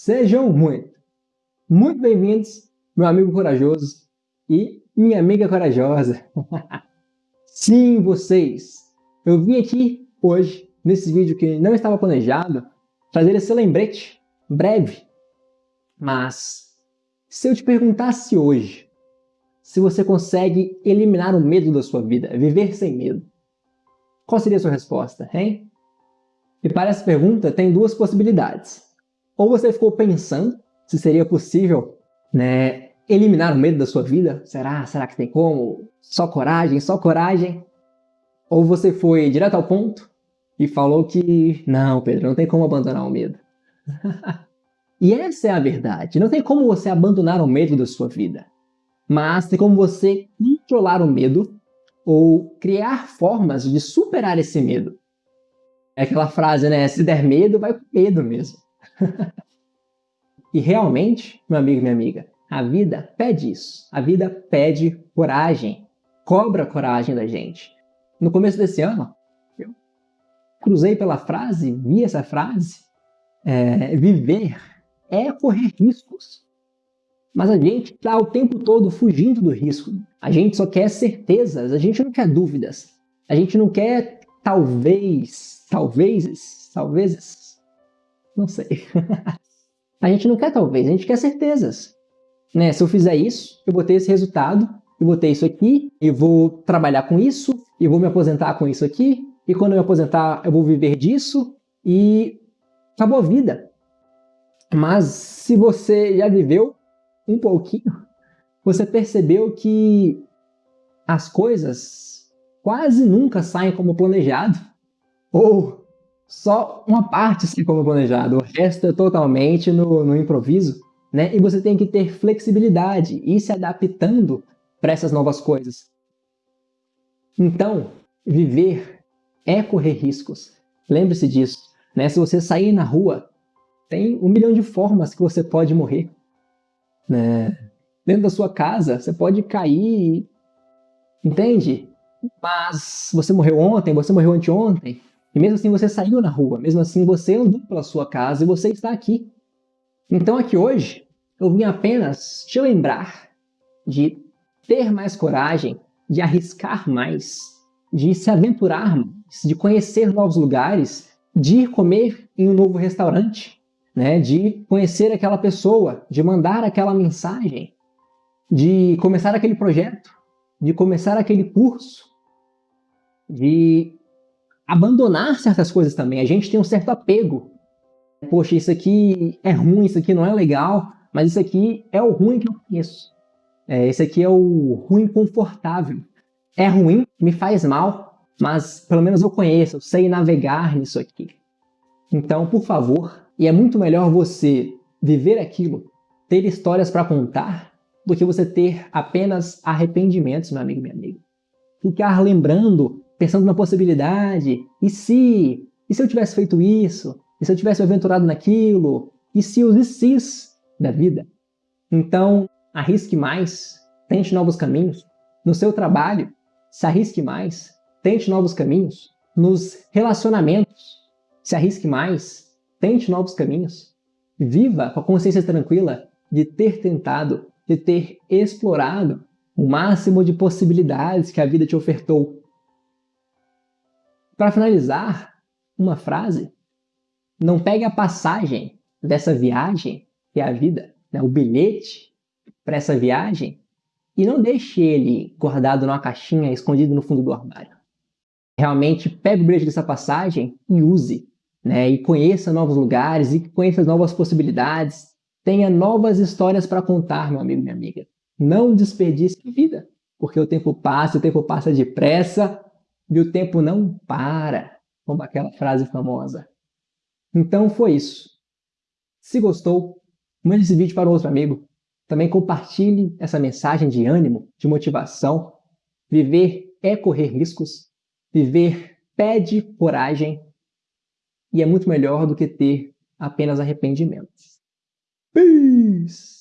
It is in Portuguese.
Sejam muito, muito bem-vindos, meu amigo corajoso e minha amiga corajosa. Sim, vocês! Eu vim aqui hoje, nesse vídeo que não estava planejado, trazer esse lembrete breve. Mas, se eu te perguntasse hoje, se você consegue eliminar o medo da sua vida, viver sem medo, qual seria a sua resposta, hein? E para essa pergunta tem duas possibilidades. Ou você ficou pensando se seria possível né, eliminar o medo da sua vida. Será? Será que tem como? Só coragem, só coragem. Ou você foi direto ao ponto e falou que não, Pedro, não tem como abandonar o medo. e essa é a verdade. Não tem como você abandonar o medo da sua vida. Mas tem como você controlar o medo ou criar formas de superar esse medo. É aquela frase, né? Se der medo, vai com medo mesmo. e realmente, meu amigo e minha amiga, a vida pede isso. A vida pede coragem, cobra coragem da gente. No começo desse ano, eu cruzei pela frase, vi essa frase, é, viver é correr riscos. Mas a gente está o tempo todo fugindo do risco. A gente só quer certezas, a gente não quer dúvidas. A gente não quer talvez, talvez, talvez, não sei. a gente não quer talvez, a gente quer certezas. Né? Se eu fizer isso, eu vou ter esse resultado, eu vou ter isso aqui, eu vou trabalhar com isso, e vou me aposentar com isso aqui, e quando eu me aposentar eu vou viver disso, e acabou a vida. Mas se você já viveu um pouquinho, você percebeu que as coisas quase nunca saem como planejado, ou só uma parte se como planejado, o resto é totalmente no, no improviso, né? E você tem que ter flexibilidade e ir se adaptando para essas novas coisas. Então, viver é correr riscos. Lembre-se disso. Né? Se você sair na rua, tem um milhão de formas que você pode morrer. Né? Dentro da sua casa, você pode cair, entende? Mas você morreu ontem, você morreu anteontem, e mesmo assim você saiu na rua, mesmo assim você andou pela sua casa e você está aqui. Então aqui hoje eu vim apenas te lembrar de ter mais coragem, de arriscar mais, de se aventurar mais, de conhecer novos lugares, de ir comer em um novo restaurante, né? de conhecer aquela pessoa, de mandar aquela mensagem, de começar aquele projeto, de começar aquele curso, de abandonar certas coisas também. A gente tem um certo apego. Poxa, isso aqui é ruim, isso aqui não é legal, mas isso aqui é o ruim que eu conheço. É, esse aqui é o ruim confortável. É ruim, me faz mal, mas pelo menos eu conheço, eu sei navegar nisso aqui. Então, por favor, e é muito melhor você viver aquilo, ter histórias para contar, do que você ter apenas arrependimentos, meu amigo minha amiga. Ficar lembrando pensando na possibilidade, e se? E se eu tivesse feito isso? E se eu tivesse me aventurado naquilo? E se os se's da vida? Então, arrisque mais, tente novos caminhos. No seu trabalho, se arrisque mais, tente novos caminhos. Nos relacionamentos, se arrisque mais, tente novos caminhos. Viva com a consciência tranquila de ter tentado, de ter explorado o máximo de possibilidades que a vida te ofertou para finalizar, uma frase. Não pegue a passagem dessa viagem, que é a vida, né, o bilhete para essa viagem, e não deixe ele guardado numa caixinha, escondido no fundo do armário. Realmente pegue o bilhete dessa passagem e use, né, e conheça novos lugares, e conheça novas possibilidades, tenha novas histórias para contar, meu amigo e minha amiga. Não desperdice vida, porque o tempo passa, o tempo passa depressa, e o tempo não para, como aquela frase famosa. Então foi isso. Se gostou, mande esse vídeo para outro amigo. Também compartilhe essa mensagem de ânimo, de motivação. Viver é correr riscos. Viver pede coragem. E é muito melhor do que ter apenas arrependimentos. Peace!